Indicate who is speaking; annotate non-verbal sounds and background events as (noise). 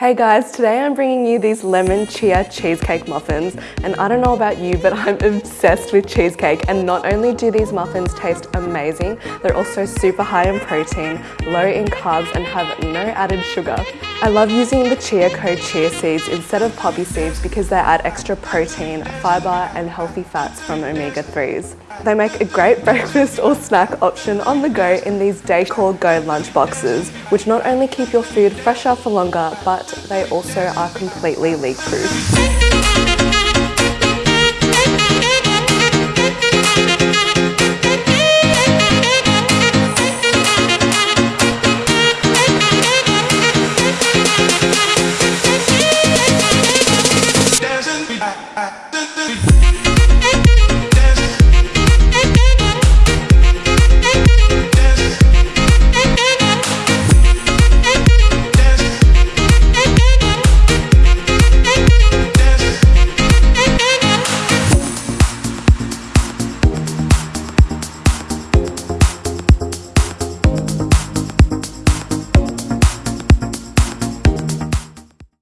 Speaker 1: Hey guys, today I'm bringing you these lemon chia cheesecake muffins and I don't know about you but I'm (laughs) obsessed with cheesecake and not only do these muffins taste amazing, they're also super high in protein, low in carbs and have no added sugar. I love using the Chia Co chia seeds instead of poppy seeds because they add extra protein, fibre and healthy fats from omega-3s. They make a great (laughs) breakfast or snack option on the go in these Decor Go lunch boxes, which not only keep your food fresher for longer, but they also are completely leak-proof. I,